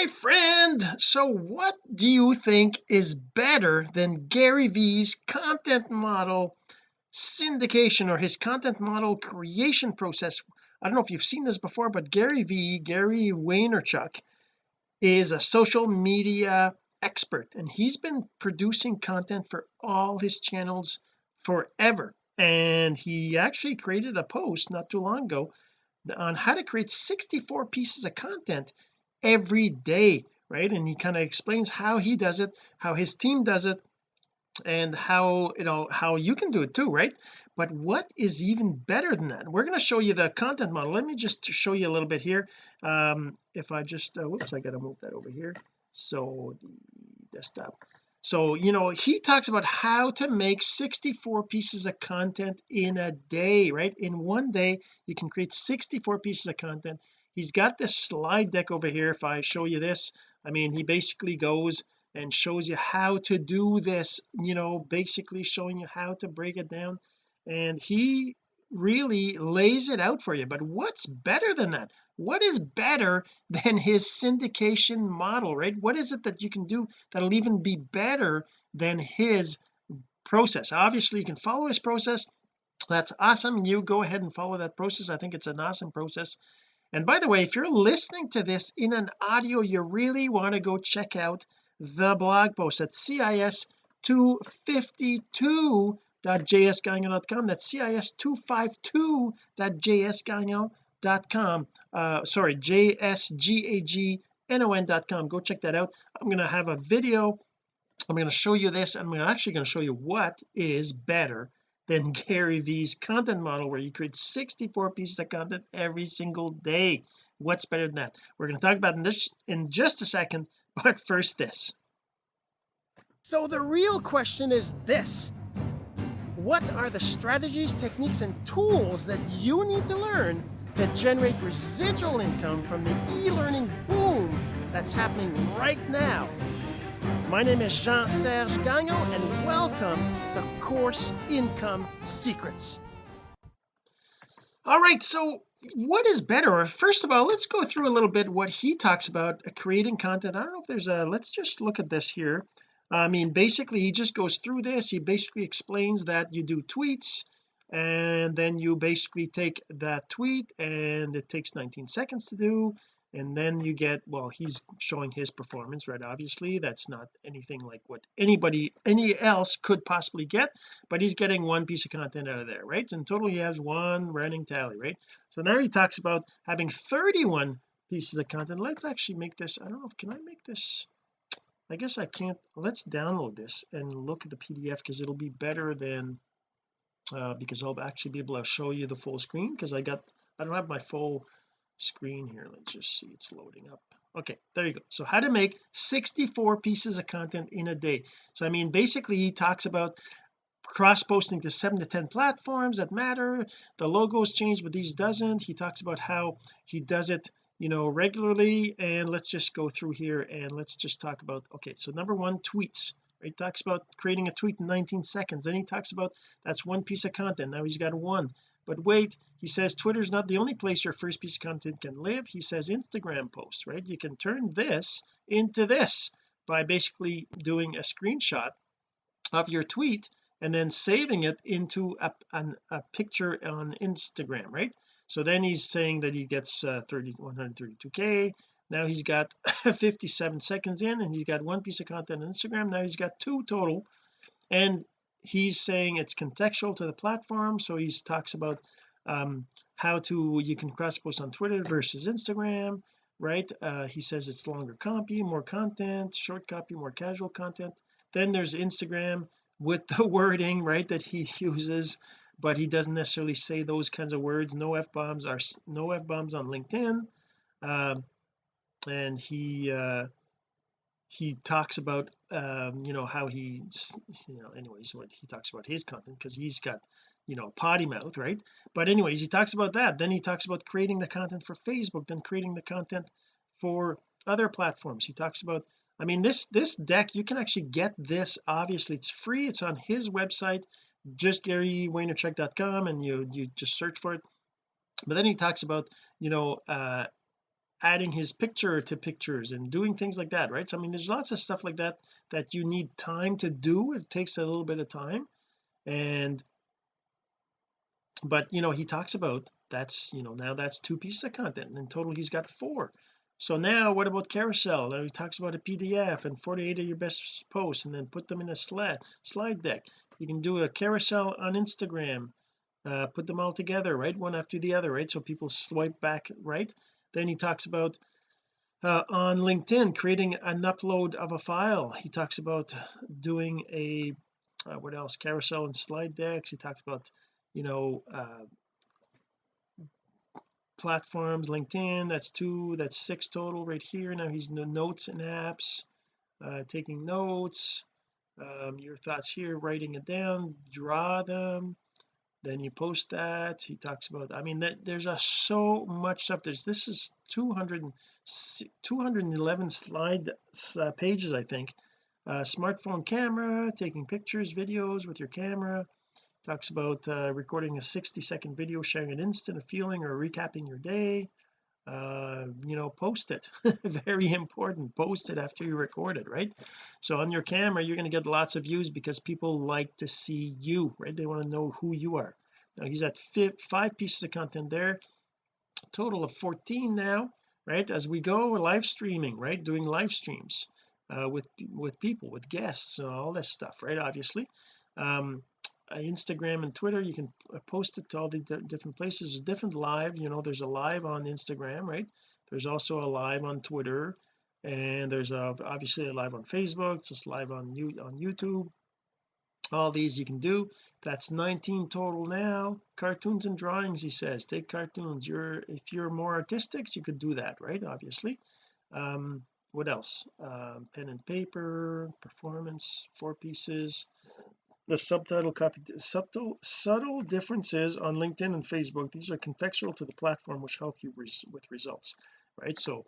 my friend. So what do you think is better than Gary V's content model syndication or his content model creation process? I don't know if you've seen this before but Gary V Gary Vaynerchuk is a social media expert and he's been producing content for all his channels forever. And he actually created a post not too long ago on how to create 64 pieces of content every day right? And he kind of explains how he does it how his team does it and how you know how you can do it too right? But what is even better than that? We're going to show you the content model. Let me just show you a little bit here. Um if I just uh, whoops I got to move that over here. So the desktop. So you know he talks about how to make 64 pieces of content in a day right? In one day you can create 64 pieces of content he's got this slide deck over here. If I show you this I mean he basically goes and shows you how to do this you know basically showing you how to break it down. And he really lays it out for you. But what's better than that? What is better than his syndication model right? What is it that you can do that'll even be better than his process? Obviously you can follow his process. That's awesome. You go ahead and follow that process. I think it's an awesome process and by the way if you're listening to this in an audio you really want to go check out the blog post at cis252.jsgagnon.com that's cis252.jsgagnon.com uh sorry jsgagnon.com go check that out. I'm going to have a video. I'm going to show you this I'm actually going to show you what is better than Gary V's content model where you create 64 pieces of content every single day. What's better than that? We're going to talk about this in just a second but first this. So the real question is this. What are the strategies techniques and tools that you need to learn to generate residual income from the e-learning boom that's happening right now? My name is Jean-Serge Gagnon and welcome to Course Income Secrets. All right so what is better? First of all let's go through a little bit what he talks about creating content. I don't know if there's a let's just look at this here. I mean basically he just goes through this. He basically explains that you do tweets and then you basically take that tweet and it takes 19 seconds to do and then you get well he's showing his performance right obviously. That's not anything like what anybody any else could possibly get but he's getting one piece of content out of there right? In total he has one running tally right? So now he talks about having 31 pieces of content. Let's actually make this I don't know if can I make this I guess I can't let's download this and look at the PDF because it'll be better than uh, because I'll actually be able to show you the full screen because I got I don't have my full screen here. Let's just see it's loading up. Okay there you go. So how to make 64 pieces of content in a day. So I mean basically he talks about cross posting to seven to ten platforms that matter. The logos change but these doesn't. He talks about how he does it you know regularly. And let's just go through here and let's just talk about okay so number one tweets. Right he talks about creating a tweet in 19 seconds. Then he talks about that's one piece of content. Now he's got one but wait he says Twitter's not the only place your first piece of content can live. He says Instagram posts right? You can turn this into this by basically doing a screenshot of your tweet and then saving it into a, an, a picture on Instagram right? So then he's saying that he gets uh, 30 132k now he's got 57 seconds in and he's got one piece of content on Instagram. Now he's got two total. And he's saying it's contextual to the platform so he talks about um, how to you can cross post on Twitter versus Instagram right? Uh, he says it's longer copy more content short copy more casual content. Then there's Instagram with the wording right that he uses but he doesn't necessarily say those kinds of words. No f-bombs are no f-bombs on LinkedIn. Um, and he uh he talks about um you know how he you know anyways what he talks about his content because he's got you know potty mouth right? But anyways he talks about that. Then he talks about creating the content for Facebook then creating the content for other platforms. He talks about I mean this this deck you can actually get this obviously it's free. It's on his website just GaryVaynerchuk.com and you you just search for it. But then he talks about you know uh adding his picture to pictures and doing things like that right? So I mean there's lots of stuff like that that you need time to do. It takes a little bit of time. And but you know he talks about that's you know now that's two pieces of content. In total he's got four. So now what about carousel? Now he talks about a PDF and 48 of your best posts and then put them in a slide slide deck. You can do a carousel on Instagram uh, put them all together right? One after the other right? So people swipe back right then he talks about uh, on LinkedIn creating an upload of a file. He talks about doing a uh, what else? Carousel and slide decks. He talks about you know uh, platforms LinkedIn that's two that's six total right here. Now he's no notes and apps uh, taking notes. Um, your thoughts here writing it down draw them then you post that he talks about I mean that there's a so much stuff there's this is 200 211 slide uh, pages I think. Uh, smartphone camera taking pictures videos with your camera. Talks about uh, recording a 60 second video sharing an instant of feeling or recapping your day uh you know post it. Very important. Post it after you record it right? So on your camera you're going to get lots of views because people like to see you right? They want to know who you are. Now he's at five pieces of content there. Total of 14 now right? As we go we're live streaming right? Doing live streams uh, with with people with guests and all this stuff right? Obviously. Um Instagram and Twitter you can uh, post it to all the different places. There's different live you know there's a live on Instagram right? There's also a live on Twitter and there's a, obviously a live on Facebook it's just live on you on YouTube. All these you can do. That's 19 total now. Cartoons and drawings he says. Take cartoons. You're if you're more artistic you could do that right obviously. Um what else? Um, pen and paper performance four pieces the subtitle copy subtle subtle differences on LinkedIn and Facebook. These are contextual to the platform which help you res with results right? So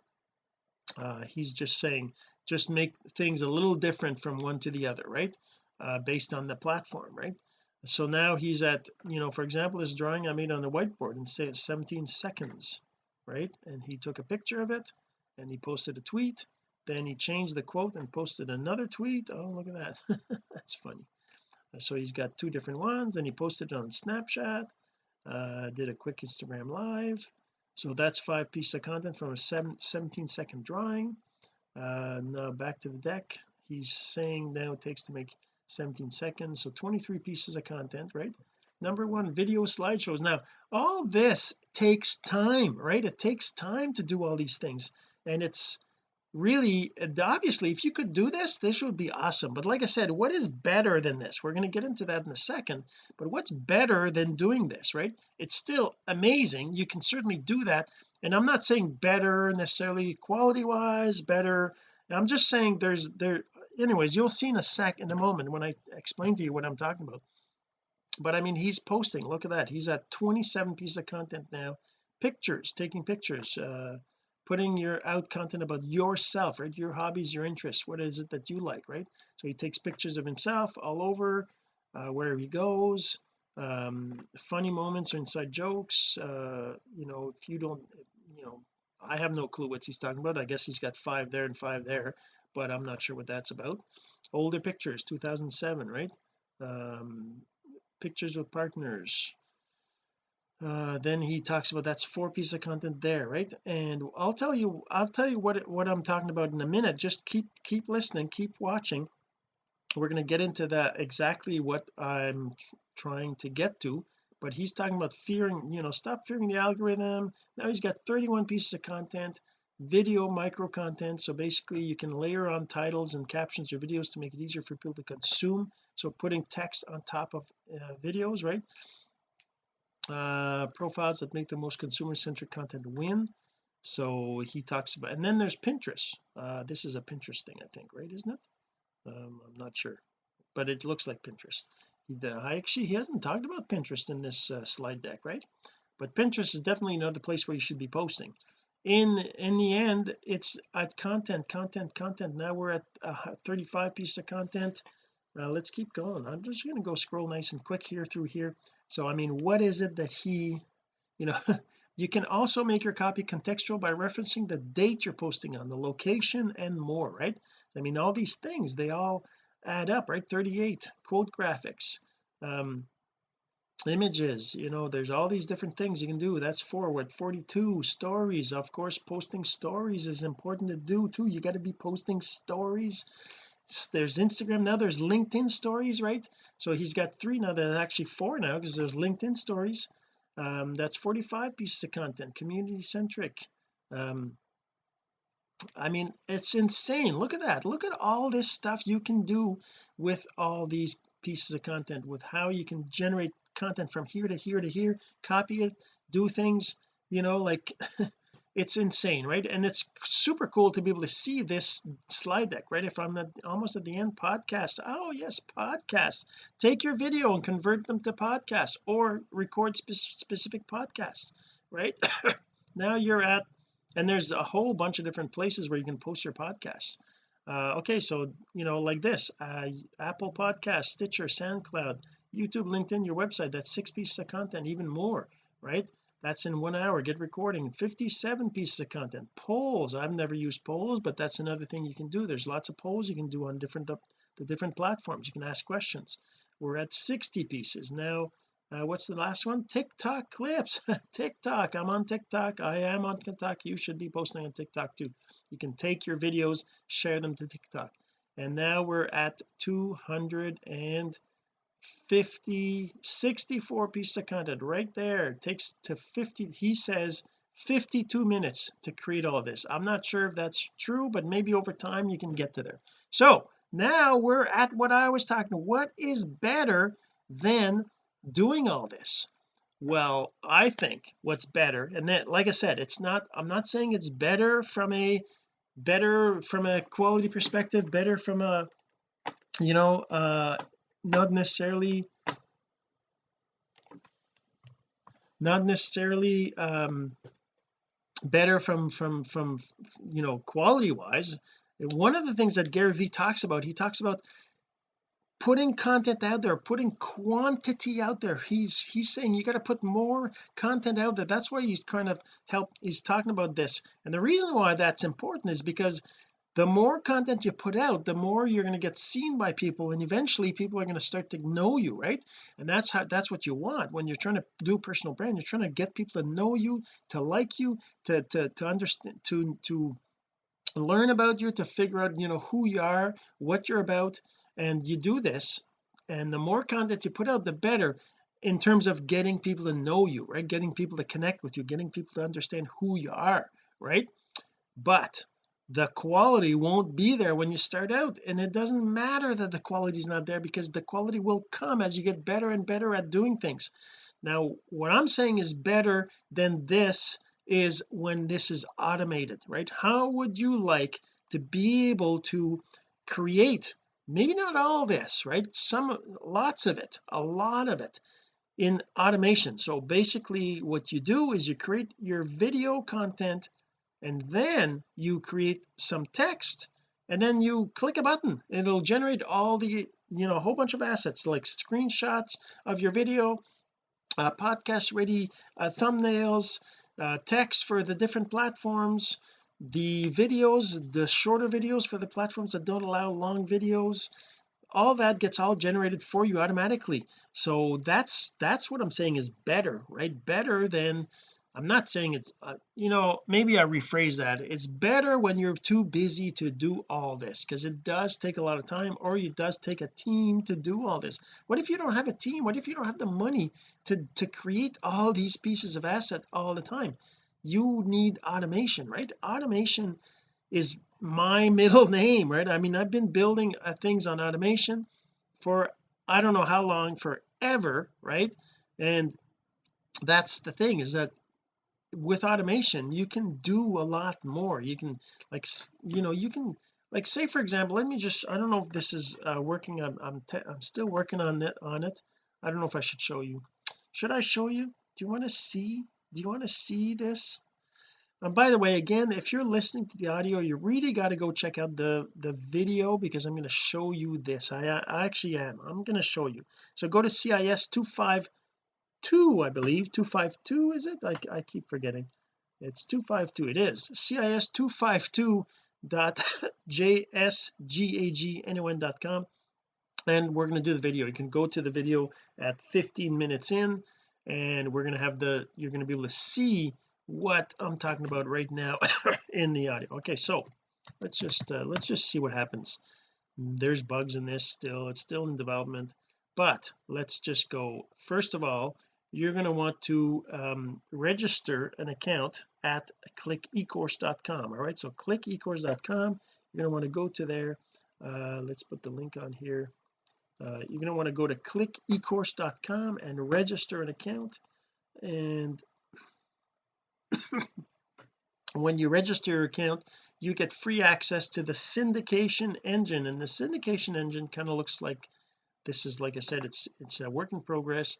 uh, he's just saying just make things a little different from one to the other right? Uh, based on the platform right? So now he's at you know for example this drawing I made on the whiteboard and say 17 seconds right? And he took a picture of it and he posted a tweet. Then he changed the quote and posted another tweet. Oh look at that. That's funny so he's got two different ones and he posted it on Snapchat uh, did a quick Instagram live. So that's five pieces of content from a seven, 17 second drawing. Uh, now back to the deck. He's saying now it takes to make 17 seconds. So 23 pieces of content right? Number one video slideshows. Now all this takes time right? It takes time to do all these things. And it's really obviously if you could do this this would be awesome. But like I said what is better than this? We're going to get into that in a second. But what's better than doing this right? It's still amazing. You can certainly do that. And I'm not saying better necessarily quality wise better. I'm just saying there's there anyways you'll see in a sec in a moment when I explain to you what I'm talking about. But I mean he's posting look at that. He's at 27 pieces of content now. Pictures taking pictures uh putting your out content about yourself right? Your hobbies your interests. What is it that you like right? So he takes pictures of himself all over uh, where he goes um, funny moments or inside jokes uh, you know if you don't you know I have no clue what he's talking about. I guess he's got five there and five there but I'm not sure what that's about. Older pictures 2007 right? Um, pictures with partners uh, then he talks about that's four pieces of content there right? And I'll tell you I'll tell you what what I'm talking about in a minute. Just keep keep listening keep watching. We're going to get into that exactly what I'm trying to get to but he's talking about fearing you know stop fearing the algorithm. Now he's got 31 pieces of content video micro content. So basically you can layer on titles and captions your videos to make it easier for people to consume. So putting text on top of uh, videos right uh profiles that make the most consumer centric content win. So he talks about and then there's Pinterest. Uh this is a Pinterest thing I think right isn't it? Um, I'm not sure but it looks like Pinterest. He I actually he hasn't talked about Pinterest in this uh, slide deck right? But Pinterest is definitely another place where you should be posting. In in the end it's at content content content. Now we're at uh, 35 pieces of content. Uh, let's keep going. I'm just going to go scroll nice and quick here through here so I mean what is it that he you know you can also make your copy contextual by referencing the date you're posting on the location and more right? I mean all these things they all add up right? 38 quote graphics um images you know there's all these different things you can do. That's forward 42 stories. Of course posting stories is important to do too. You got to be posting stories there's Instagram now there's LinkedIn stories right? So he's got three now there's actually four now because there's LinkedIn stories. Um that's 45 pieces of content community centric um I mean it's insane. Look at that. Look at all this stuff you can do with all these pieces of content with how you can generate content from here to here to here copy it do things you know like it's insane right? And it's super cool to be able to see this slide deck right? If I'm at, almost at the end podcast. Oh yes podcast. Take your video and convert them to podcast or record spe specific podcasts right? Now you're at and there's a whole bunch of different places where you can post your podcasts. Uh, okay so you know like this uh, Apple podcast Stitcher SoundCloud YouTube LinkedIn your website that's six pieces of content even more right that's in one hour. Get recording. 57 pieces of content. Polls. I've never used polls but that's another thing you can do. There's lots of polls you can do on different the different platforms. You can ask questions. We're at 60 pieces. Now uh, what's the last one? TikTok clips. TikTok. I'm on TikTok. I am on TikTok. You should be posting on TikTok too. You can take your videos share them to TikTok. And now we're at 200 and 50 64 pieces of content right there. It takes to 50 he says 52 minutes to create all this. I'm not sure if that's true but maybe over time you can get to there. So now we're at what I was talking what is better than doing all this? Well I think what's better and then like I said it's not I'm not saying it's better from a better from a quality perspective better from a you know uh not necessarily not necessarily um better from from from you know quality wise one of the things that Gary Vee talks about he talks about putting content out there putting quantity out there. He's he's saying you got to put more content out there. That's why he's kind of help he's talking about this. And the reason why that's important is because the more content you put out the more you're going to get seen by people and eventually people are going to start to know you right? And that's how that's what you want. When you're trying to do personal brand you're trying to get people to know you to like you to to to understand to to learn about you to figure out you know who you are what you're about and you do this and the more content you put out the better in terms of getting people to know you right? Getting people to connect with you getting people to understand who you are right? But the quality won't be there when you start out. And it doesn't matter that the quality is not there because the quality will come as you get better and better at doing things. Now what I'm saying is better than this is when this is automated right? How would you like to be able to create maybe not all this right? Some lots of it a lot of it in automation. So basically what you do is you create your video content and then you create some text and then you click a button it'll generate all the you know a whole bunch of assets like screenshots of your video uh, podcast ready uh, thumbnails uh, text for the different platforms the videos the shorter videos for the platforms that don't allow long videos. All that gets all generated for you automatically. So that's that's what I'm saying is better right? Better than I'm not saying it's uh, you know maybe I rephrase that. It's better when you're too busy to do all this because it does take a lot of time or it does take a team to do all this. What if you don't have a team? What if you don't have the money to to create all these pieces of asset all the time? You need automation right? Automation is my middle name right? I mean I've been building uh, things on automation for I don't know how long forever right? And that's the thing is that with automation you can do a lot more. You can like you know you can like say for example let me just I don't know if this is uh, working I'm I'm, I'm still working on it on it. I don't know if I should show you. Should I show you? Do you want to see do you want to see this? And by the way again if you're listening to the audio you really got to go check out the the video because I'm going to show you this. I, I actually am. I'm going to show you. So go to CIS 25 2 I believe. 252 is it? I, I keep forgetting. It's 252 it is. Cis 252 dot jsgagnon.com and we're going to do the video. You can go to the video at 15 minutes in and we're going to have the you're going to be able to see what I'm talking about right now in the audio. Okay so let's just uh, let's just see what happens. There's bugs in this still. It's still in development. But let's just go first of all you're going to want to um, register an account at clickecourse.com all right? So clickecourse.com you're going to want to go to there. Uh, let's put the link on here. Uh, you're going to want to go to clickecourse.com and register an account. And when you register your account you get free access to the syndication engine. And the syndication engine kind of looks like this is like I said it's it's a work in progress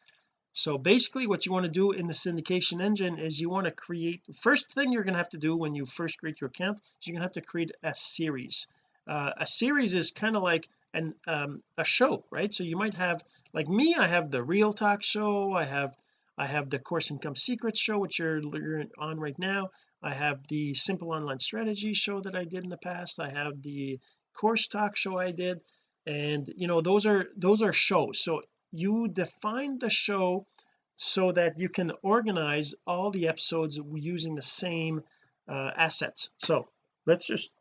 so basically what you want to do in the syndication engine is you want to create first thing you're going to have to do when you first create your account is you're going to have to create a series. Uh, a series is kind of like an um, a show right? So you might have like me I have the real talk show I have I have the course income secrets show which you're, you're on right now. I have the simple online strategy show that I did in the past. I have the course talk show I did. And you know those are those are shows. So you define the show so that you can organize all the episodes using the same uh, assets. So let's just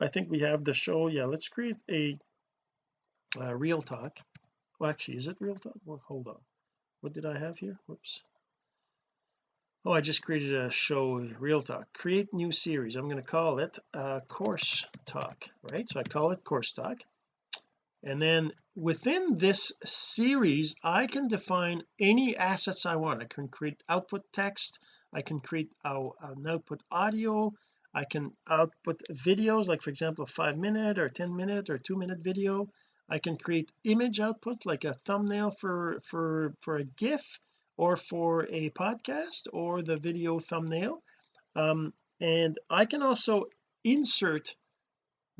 I think we have the show. Yeah let's create a uh, real talk. Well actually is it real talk? Well hold on. What did I have here? Whoops. Oh I just created a show real talk. Create new series. I'm going to call it uh, course talk right? So I call it course talk and then within this series I can define any assets I want. I can create output text. I can create uh, an output audio. I can output videos like for example a five minute or 10 minute or two minute video. I can create image outputs like a thumbnail for for for a GIF or for a podcast or the video thumbnail. Um, and I can also insert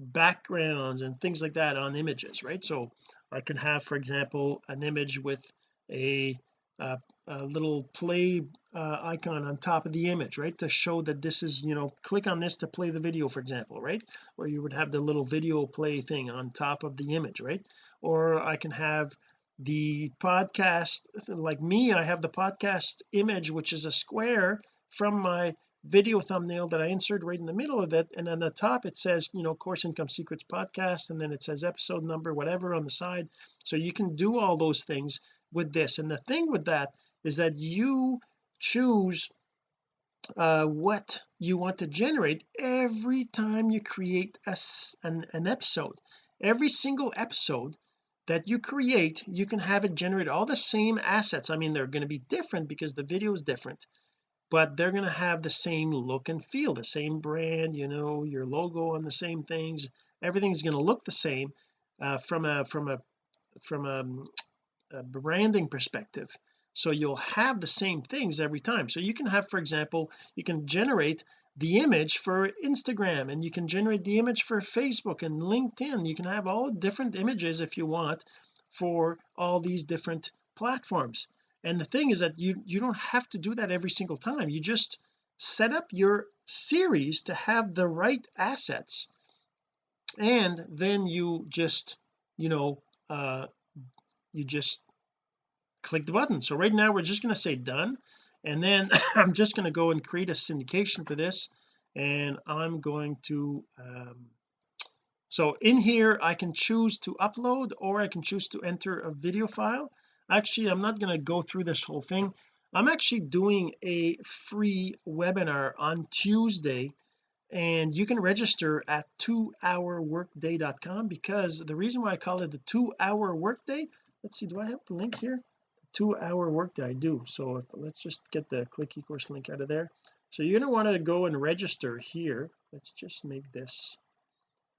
backgrounds and things like that on images right? So I can have for example an image with a, a, a little play uh, icon on top of the image right? To show that this is you know click on this to play the video for example right? Or you would have the little video play thing on top of the image right? Or I can have the podcast like me I have the podcast image which is a square from my video thumbnail that I insert right in the middle of it and on the top it says you know course income secrets podcast and then it says episode number whatever on the side. So you can do all those things with this. And the thing with that is that you choose uh, what you want to generate every time you create a, an, an episode. Every single episode that you create you can have it generate all the same assets. I mean they're going to be different because the video is different but they're going to have the same look and feel the same brand you know your logo on the same things. Everything's going to look the same uh, from a from a from a, a branding perspective. So you'll have the same things every time. So you can have for example you can generate the image for Instagram and you can generate the image for Facebook and LinkedIn. You can have all different images if you want for all these different platforms and the thing is that you you don't have to do that every single time. You just set up your series to have the right assets. And then you just you know uh you just click the button. So right now we're just going to say done. And then I'm just going to go and create a syndication for this. And I'm going to um, so in here I can choose to upload or I can choose to enter a video file actually I'm not going to go through this whole thing. I'm actually doing a free webinar on Tuesday and you can register at 2hourworkday.com because the reason why I call it the two hour workday let's see do I have the link here? Two hour workday I do. So if, let's just get the clickecourse link out of there. So you're going to want to go and register here. Let's just make this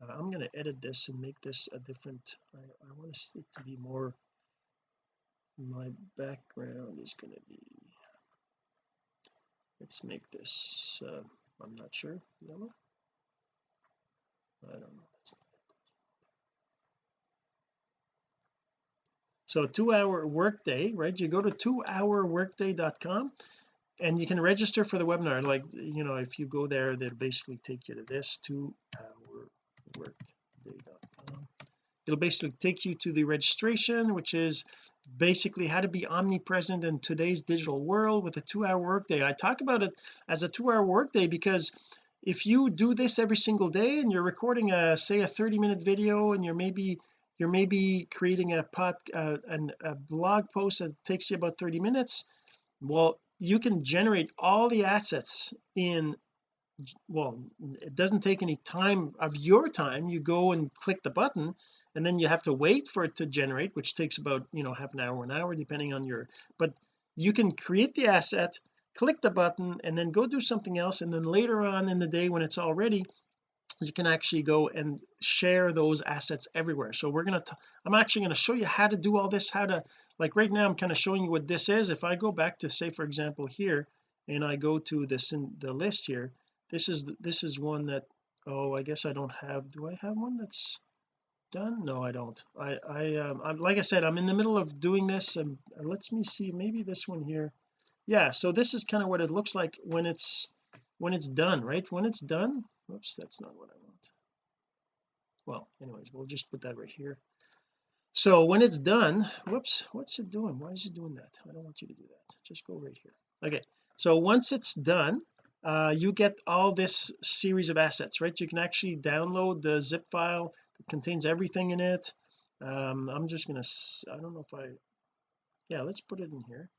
uh, I'm going to edit this and make this a different I, I want it to be more my background is going to be let's make this uh, I'm not sure yellow? I don't know so two hour workday right? You go to two hour workday.com and you can register for the webinar. Like you know if you go there they'll basically take you to this two hour workday.com it'll basically take you to the registration which is basically how to be omnipresent in today's digital world with a two-hour workday. I talk about it as a two-hour workday because if you do this every single day and you're recording a say a 30 minute video and you're maybe you're maybe creating a pot uh, a blog post that takes you about 30 minutes well you can generate all the assets in well it doesn't take any time of your time. You go and click the button and then you have to wait for it to generate which takes about you know half an hour an hour depending on your but you can create the asset click the button and then go do something else. And then later on in the day when it's all ready you can actually go and share those assets everywhere. So we're going to I'm actually going to show you how to do all this how to like right now I'm kind of showing you what this is. If I go back to say for example here and I go to this in the list here this is this is one that oh I guess I don't have. Do I have one that's done? No I don't. I I um I'm like I said I'm in the middle of doing this and let's me see maybe this one here. Yeah so this is kind of what it looks like when it's when it's done right? When it's done whoops that's not what I want. Well anyways we'll just put that right here. So when it's done whoops what's it doing? Why is it doing that? I don't want you to do that. Just go right here. Okay so once it's done uh, you get all this series of assets right? You can actually download the zip file that contains everything in it. Um, I'm just gonna I don't know if I yeah let's put it in here.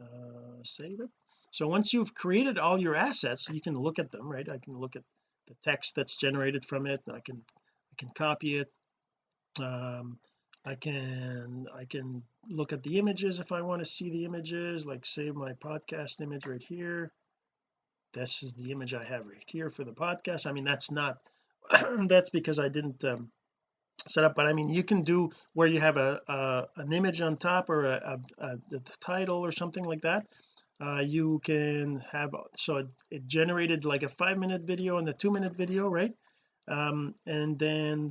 Uh, save it. So once you've created all your assets you can look at them right? I can look at the text that's generated from it. I can I can copy it. Um, I can I can look at the images if I want to see the images like save my podcast image right here. This is the image I have right here for the podcast. I mean that's not that's because I didn't um, set up but I mean you can do where you have a, a an image on top or a, a, a title or something like that. Uh, you can have so it, it, generated like a five minute video and a two minute video right? Um, and then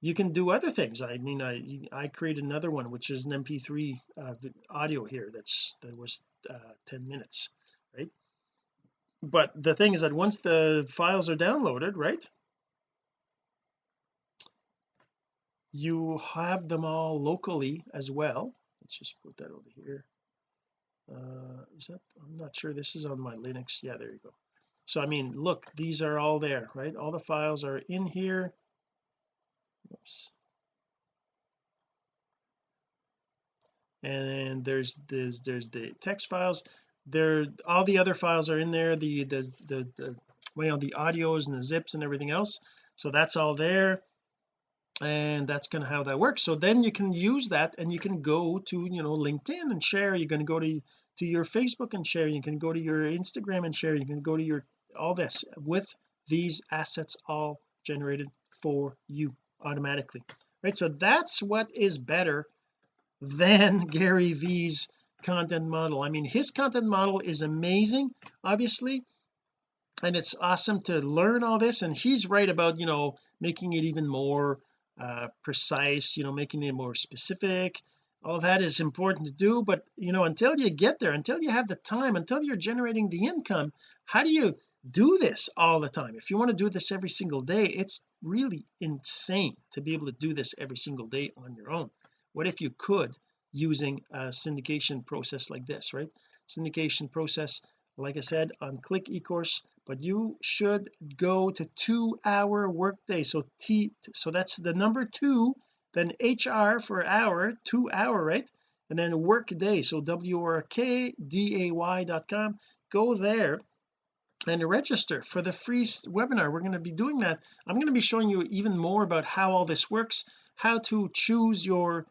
you can do other things. I mean I I created another one which is an mp3 uh, audio here that's that was uh, 10 minutes right? But the thing is that once the files are downloaded right you have them all locally as well. Let's just put that over here. Uh is that I'm not sure this is on my Linux. Yeah there you go. So I mean look these are all there right? All the files are in here. Oops. and there's there's there's the text files. There all the other files are in there the the the, the well the audios and the zips and everything else. So that's all there and that's kind of how that works. So then you can use that and you can go to you know LinkedIn and share. You're going to go to to your Facebook and share. You can go to your Instagram and share. You can go to your all this with these assets all generated for you automatically right? So that's what is better than Gary V's content model. I mean his content model is amazing obviously and it's awesome to learn all this and he's right about you know making it even more uh, precise you know making it more specific. All that is important to do but you know until you get there until you have the time until you're generating the income how do you do this all the time? If you want to do this every single day it's really insane to be able to do this every single day on your own. What if you could using a syndication process like this right? Syndication process like I said on clickecourse but you should go to two hour workday. So T so that's the number two then HR for hour two hour right? And then work day so w-r-k-d-a-y.com go there and register for the free webinar. We're going to be doing that. I'm going to be showing you even more about how all this works how to choose your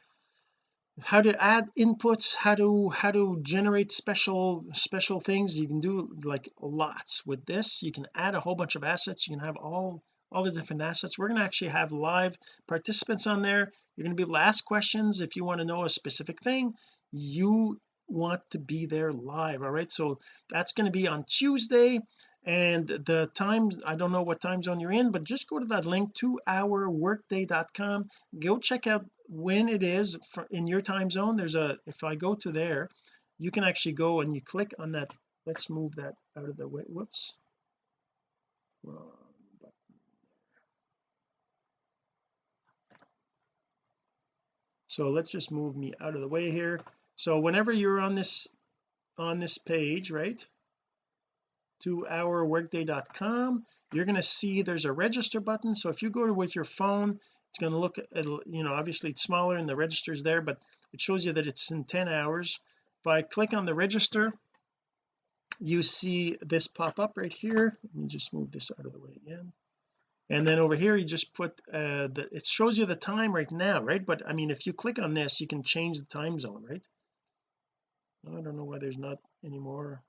how to add inputs how to how to generate special special things. You can do like lots with this. You can add a whole bunch of assets. You can have all all the different assets. We're going to actually have live participants on there. You're going to be able to ask questions. If you want to know a specific thing you want to be there live all right? So that's going to be on Tuesday and the time I don't know what time zone you're in but just go to that link 2hourworkday.com go check out when it is in your time zone. There's a if I go to there you can actually go and you click on that let's move that out of the way. Whoops. So let's just move me out of the way here. So whenever you're on this on this page right 2hourworkday.com you're going to see there's a register button. So if you go to with your phone it's going to look at you know obviously it's smaller and the register's there but it shows you that it's in 10 hours. If I click on the register you see this pop up right here. Let me just move this out of the way again. And then over here you just put uh the it shows you the time right now right? But I mean if you click on this you can change the time zone right? I don't know why there's not any more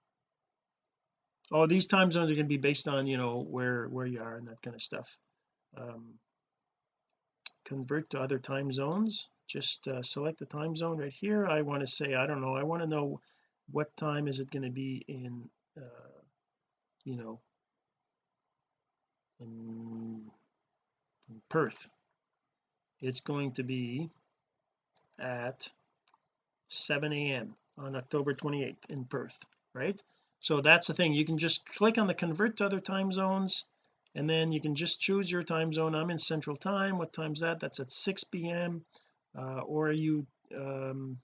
oh these time zones are going to be based on you know where where you are and that kind of stuff. Um, convert to other time zones. Just uh, select the time zone right here. I want to say I don't know I want to know what time is it going to be in uh, you know in, in Perth. It's going to be at 7 a.m on October 28th in Perth right so that's the thing. You can just click on the convert to other time zones and then you can just choose your time zone. I'm in central time. What time's that? That's at 6 p.m uh, or you um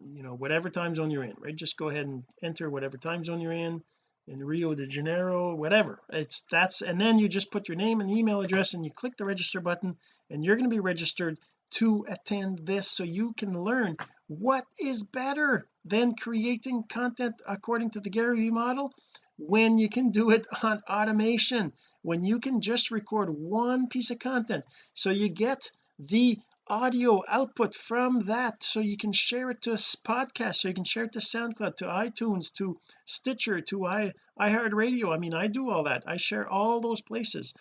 you know whatever time zone you're in right? Just go ahead and enter whatever time zone you're in in Rio de Janeiro whatever. It's that's and then you just put your name and email address and you click the register button and you're going to be registered to attend this so you can learn what is better than creating content according to the Gary Vee model when you can do it on automation when you can just record one piece of content. So you get the audio output from that so you can share it to a podcast so you can share it to SoundCloud to iTunes to Stitcher to i iHeartRadio. I mean I do all that. I share all those places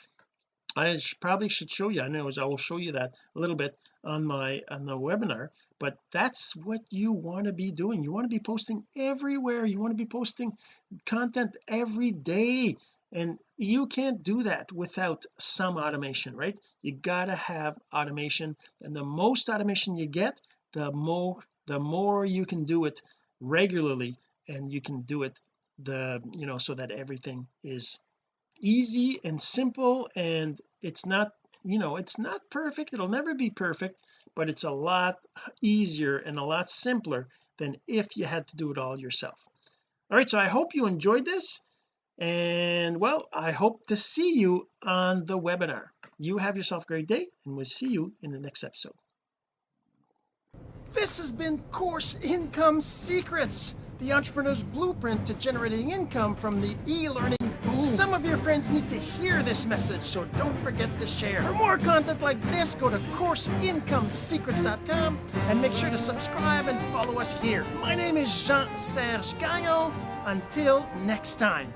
I probably should show you I know I will show you that a little bit on my on the webinar but that's what you want to be doing. You want to be posting everywhere. You want to be posting content every day and you can't do that without some automation right? You gotta have automation and the most automation you get the more the more you can do it regularly and you can do it the you know so that everything is easy and simple and it's not you know it's not perfect. It'll never be perfect but it's a lot easier and a lot simpler than if you had to do it all yourself. All right so I hope you enjoyed this and well I hope to see you on the webinar. You have yourself a great day and we'll see you in the next episode. This has been course income secrets the entrepreneur's blueprint to generating income from the e-learning boom. Some of your friends need to hear this message, so don't forget to share. For more content like this, go to CourseIncomeSecrets.com and make sure to subscribe and follow us here. My name is Jean-Serge Gagnon. Until next time.